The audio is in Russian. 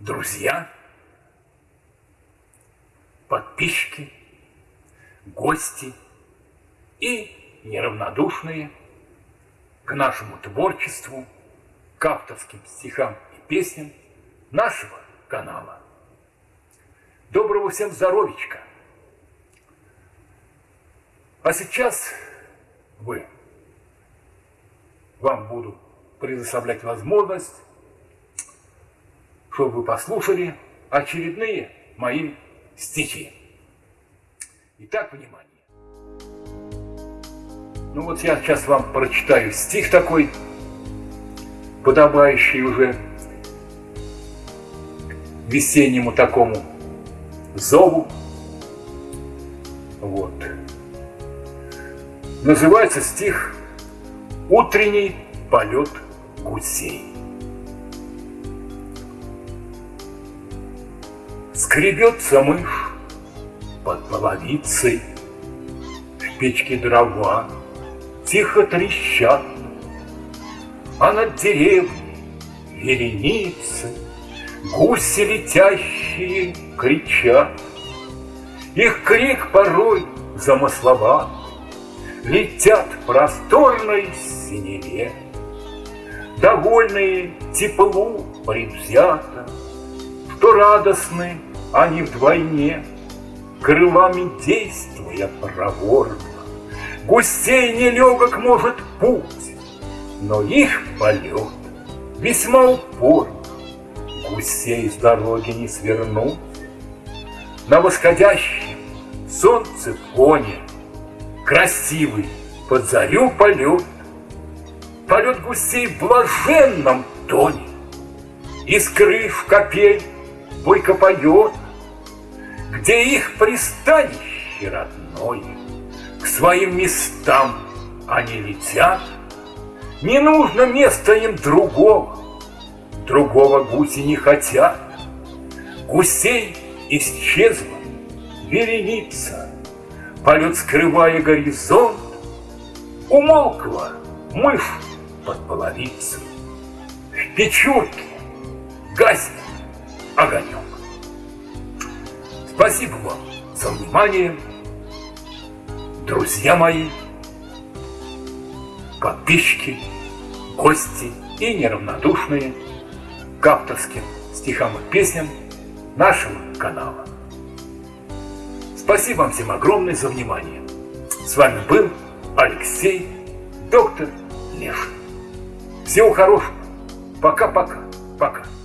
друзья, подписчики, гости и неравнодушные к нашему творчеству, к авторским стихам и песням нашего канала. Доброго всем здоровичка! А сейчас вы, вам буду предоставлять возможность, чтобы вы послушали очередные мои стихи. Итак, внимание. Ну вот я сейчас вам прочитаю стих такой, подобающий уже весеннему такому зову. Вот. Называется стих «Утренний полет гусей». Скребется мышь под половицей, В печке дрова тихо трещат, А над деревней вереницы Гуси летящие кричат. Их крик порой замысловат, Летят в просторной синеве, Довольные теплу предвзято, Что радостны они вдвойне, Крылами действуя проворно. Гусей нелегок может путь, Но их полет весьма упорно. Гусей с дороги не свернуть. На восходящем солнце фоне Красивый под зарю полет, Полет гусей в блаженном тоне, Из крыш капель бойко поет, Где их пристанище родное, К своим местам они летят, Не нужно места им другого, Другого гуси не хотят. Гусей исчезла вереница, Полет скрывая горизонт, Умолкла мышь под половицей, В печурке гаснет огонек. Спасибо вам за внимание, друзья мои, подписчики, гости и неравнодушные к авторским стихам и песням нашего канала. Спасибо вам всем огромное за внимание. С вами был Алексей, доктор Лешин. Всего хорошего. Пока-пока. Пока. -пока. Пока.